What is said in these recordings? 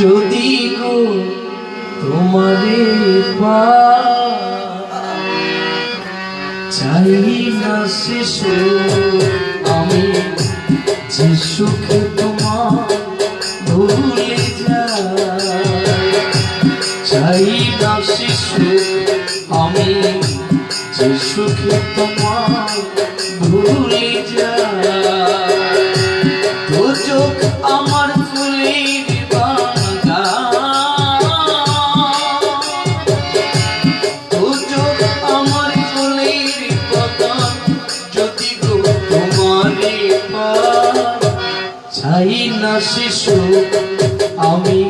যদি গো তোমারে চাই না শিশু আমি যে সুখে তোমার চাই না শিশু আমি যে সুখে তোমার ভুলে যাই। আমি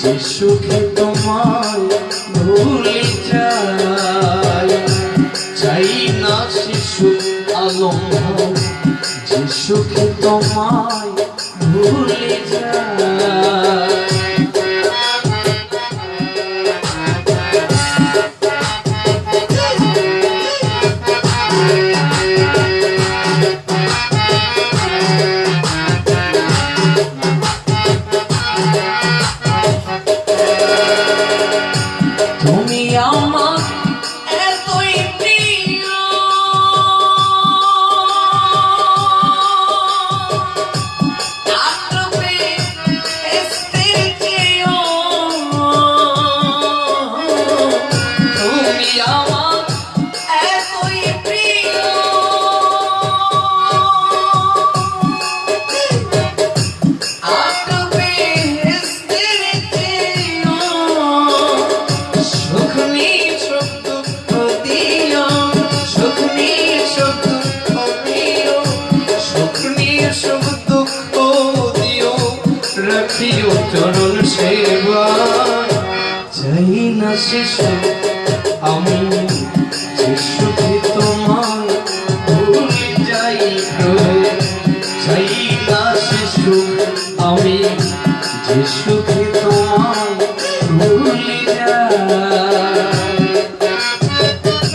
যে সুখে তোমার ভুলে যাই, চাই না শিশু আলম যে সুখে তোমায় ভুলে যাই। শিশু, আমি সুখে তোমায় ভুলে যাই চাই না শিশু, আমি যে সুখে তোমায় ভুলে যাই। তুমি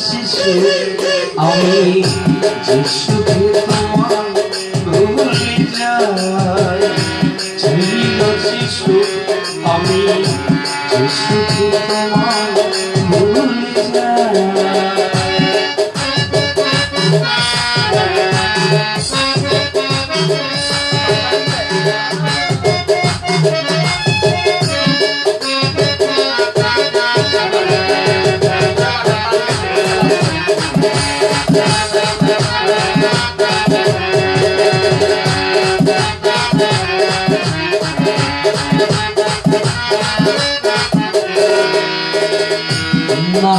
শিশু আমি যে সুখে তোমায় ভুলে যাই শিশু আমি যে না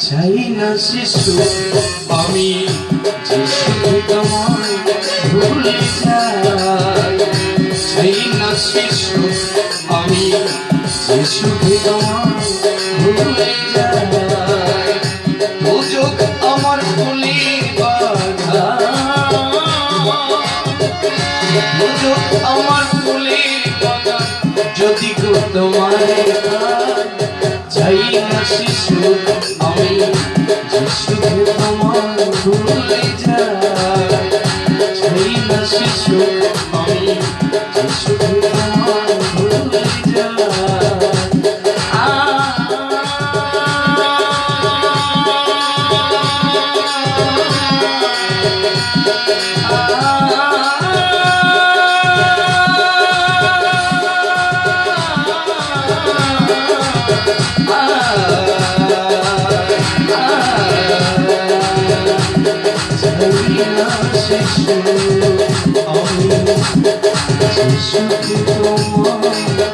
চাই না শিশু, আমি যিশুকে তোমায় ভুলে যাই। চাই না শিশু, আমি যিশুকে তোমায় ভুলে যাই। দুযোগ আমার ভুলি বাধা। দুযোগ আমার তোমার চাই না শিশু আমি যিশুকে তোমার শিশুকে তোমার